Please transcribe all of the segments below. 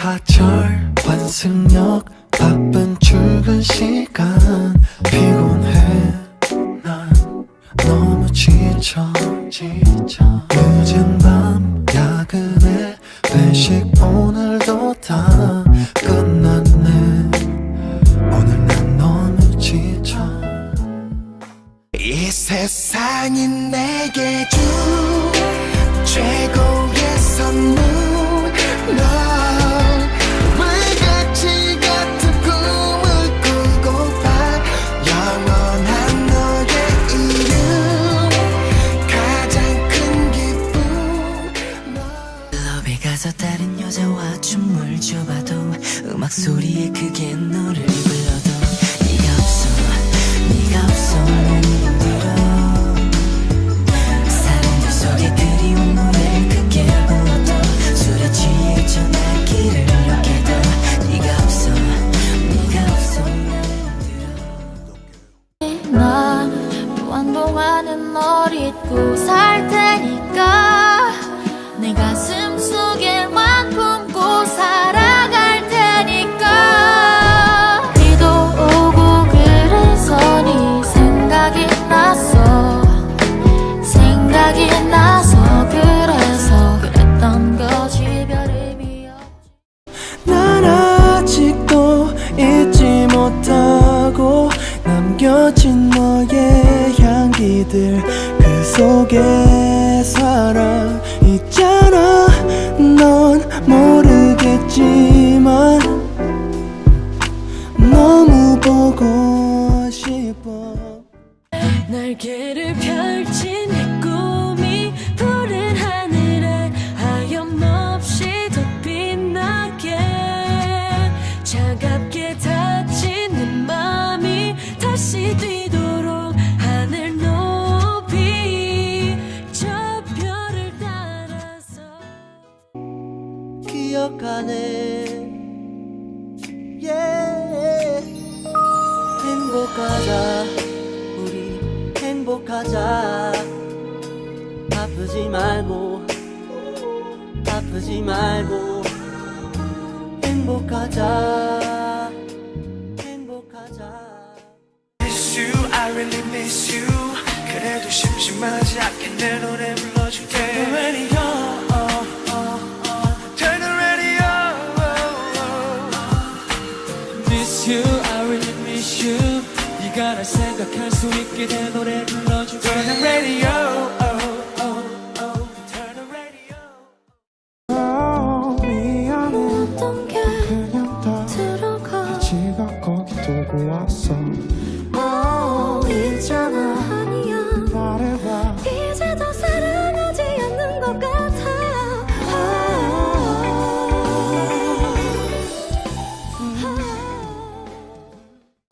지하철 환승역 바쁜 출근 시간. 피곤해 난 너무 지쳐 지쳐. 늦은 밤 야근에 회식 오늘도 다 끝났네. 오늘 난 너무 지쳐. 이 세상이 내게 준 최고의 선물 넌 가서 다른 여자와 춤을 춰봐도 음악 소리에 크게 노래를 불러도 네가 없어 네가 없어 너무 힘들어. 사람들 속에 그리운 노래를 크게 불러도 술에 취해 전화기를 이렇게도 네가 없어 네가 없어. 너무 힘들어 나 무한동안은 널 잊고 살테 향기들 그 속에 사랑 있잖아. 넌 모르겠지만 너무 보고 싶어. 날개를 펼친 내 꿈이 푸른 하늘에 하염없이 더 빛나게 차갑게 다친 내 맘이 다시 뛰도록 yeah. 행복하자 우리 행복하자 아프지 말고 아프지 말고 행복하자 행복하자 miss you, I really miss you. 그래도 심심하지 않게 내 노래 불러줄게. Miss you, I really miss you. 네가 날 생각할 수 있게 내 노래 불러줄게. Turn the radio,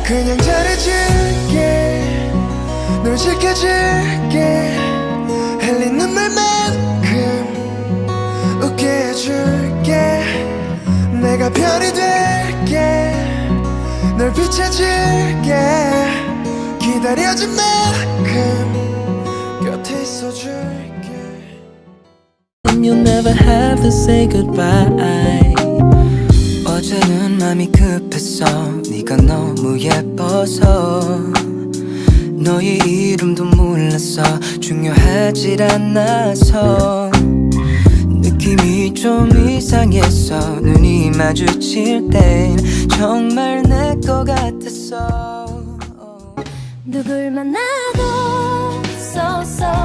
그냥 잘해줄게. 널 지켜줄게. 흘린 눈물만큼 웃게 해줄게. 내가 별이 될게. 널 비춰줄게. 기다려준 만큼 곁에 있어줄게. You'll never have to say goodbye 맘이 급했어 네가 너무 예뻐서 너의 이름도 몰랐어 중요하질 않아서 느낌이 좀 이상했어 눈이 마주칠 땐 정말 내것 같았어 누굴 만나도 쏘쏘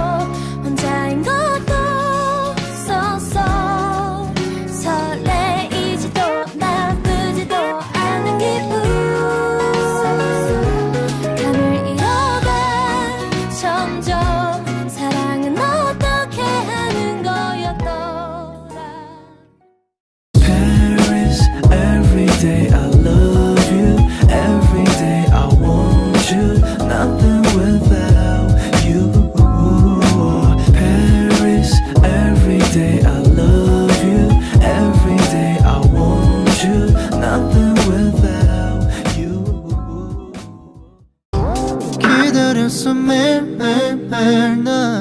그렸어 매일매일매일 나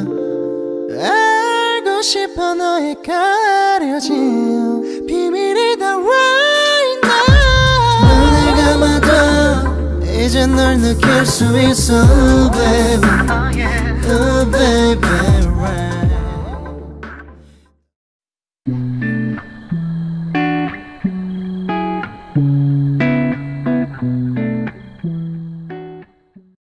알고 싶어 너의 가려진 비밀이 다 right now 눈을 감아도 이제 널 느낄 수 있어 oh, oh baby oh baby.